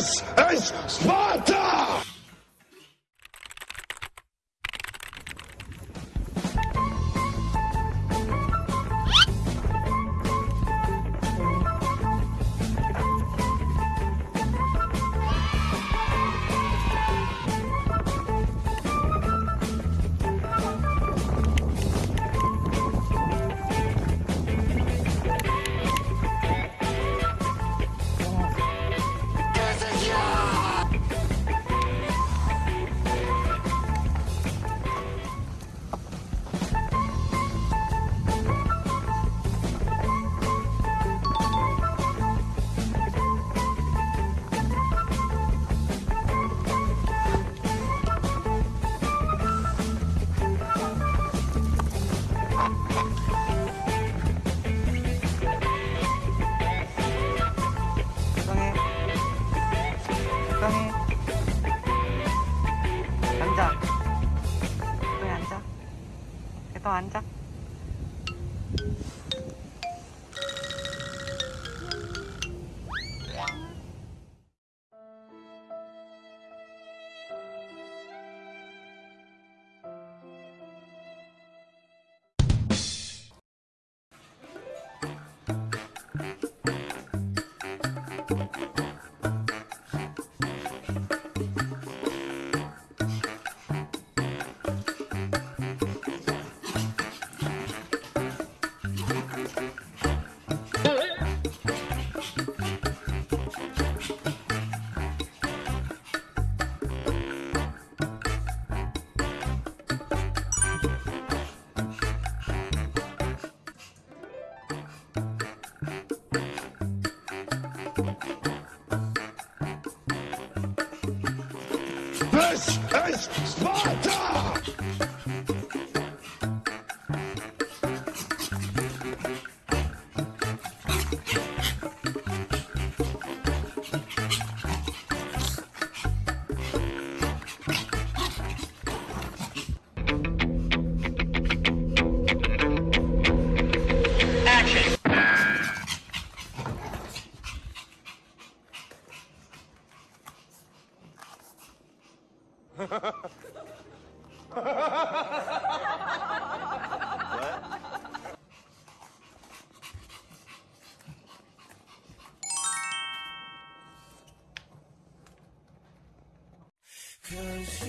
This is Sparta! aguanta. Spot! Cause